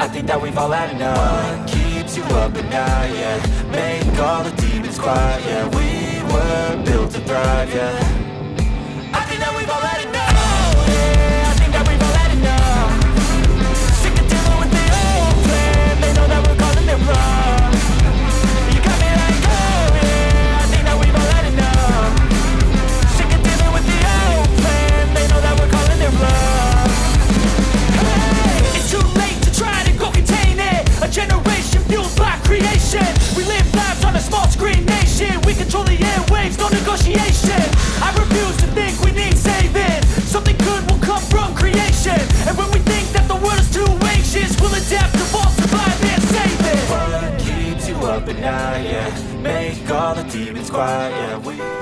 I think that we've all had enough What keeps you up at night, yeah Make all the demons quiet, yeah We were built to thrive, yeah night, yeah Make all the demons quiet, yeah we